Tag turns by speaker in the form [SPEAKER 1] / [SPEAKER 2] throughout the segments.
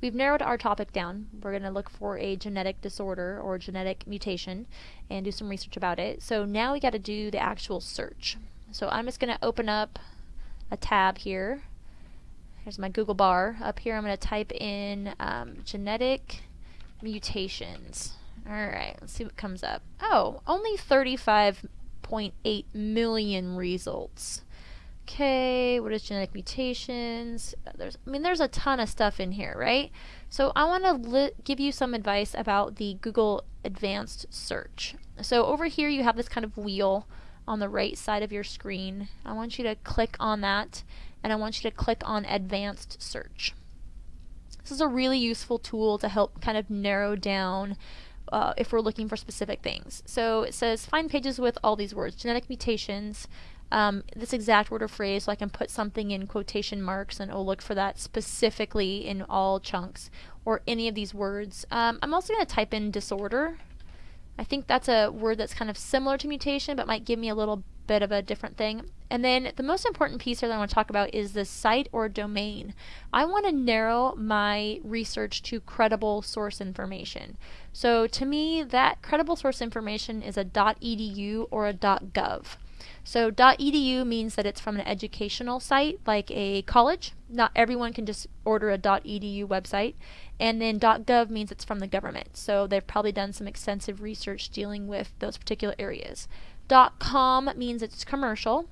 [SPEAKER 1] we've narrowed our topic down. We're going to look for a genetic disorder or genetic mutation and do some research about it. So now we got to do the actual search. So I'm just going to open up a tab here. Here's my Google bar. Up here I'm going to type in um, genetic mutations. Alright, let's see what comes up. Oh, only 35.8 million results. Okay, what is genetic mutations? Uh, there's, I mean, there's a ton of stuff in here, right? So I want to give you some advice about the Google Advanced Search. So over here you have this kind of wheel on the right side of your screen. I want you to click on that and I want you to click on Advanced Search. This is a really useful tool to help kind of narrow down uh, if we're looking for specific things. So it says find pages with all these words, genetic mutations, um, this exact word or phrase so I can put something in quotation marks and it'll look for that specifically in all chunks or any of these words. Um, I'm also going to type in disorder. I think that's a word that's kind of similar to mutation but might give me a little bit of a different thing. And then the most important piece here that I want to talk about is the site or domain. I want to narrow my research to credible source information. So to me, that credible source information is a .edu or a .gov. So .edu means that it's from an educational site like a college. Not everyone can just order a .edu website. And then .gov means it's from the government. So they've probably done some extensive research dealing with those particular areas. .com means it's commercial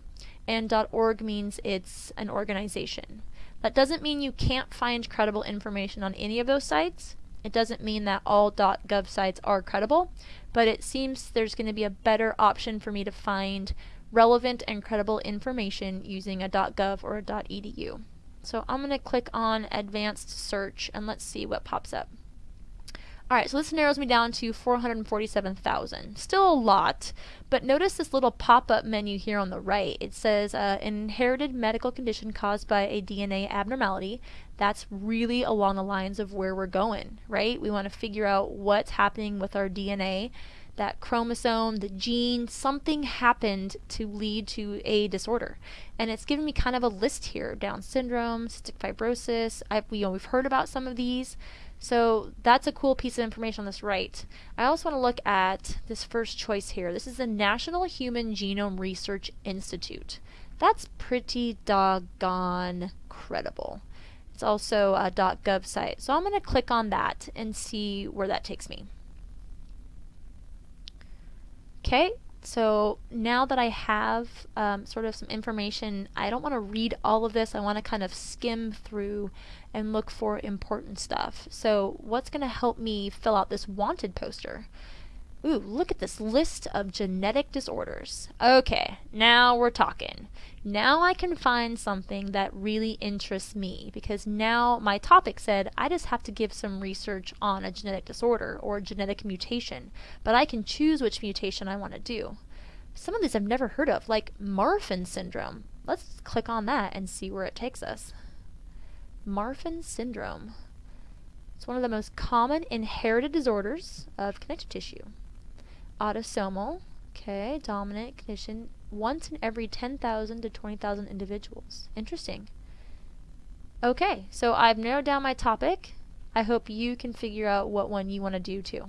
[SPEAKER 1] and .org means it's an organization. That doesn't mean you can't find credible information on any of those sites. It doesn't mean that all .gov sites are credible, but it seems there's going to be a better option for me to find relevant and credible information using a .gov or a .edu. So I'm going to click on advanced search and let's see what pops up. Alright, so this narrows me down to 447,000. Still a lot, but notice this little pop-up menu here on the right. It says uh, inherited medical condition caused by a DNA abnormality. That's really along the lines of where we're going, right? We want to figure out what's happening with our DNA that chromosome, the gene, something happened to lead to a disorder. And it's given me kind of a list here Down syndrome, cystic fibrosis. I've, you know, we've heard about some of these. So that's a cool piece of information on this right. I also want to look at this first choice here. This is the National Human Genome Research Institute. That's pretty doggone credible. It's also a .gov site. So I'm going to click on that and see where that takes me. Okay, so now that I have um, sort of some information, I don't want to read all of this. I want to kind of skim through and look for important stuff. So what's going to help me fill out this wanted poster? Ooh, look at this list of genetic disorders. Okay, now we're talking. Now I can find something that really interests me because now my topic said I just have to give some research on a genetic disorder or genetic mutation, but I can choose which mutation I want to do. Some of these I've never heard of, like Marfan syndrome. Let's click on that and see where it takes us. Marfan syndrome. It's one of the most common inherited disorders of connective tissue autosomal, okay, dominant condition, once in every 10,000 to 20,000 individuals. Interesting. Okay, so I've narrowed down my topic. I hope you can figure out what one you want to do too.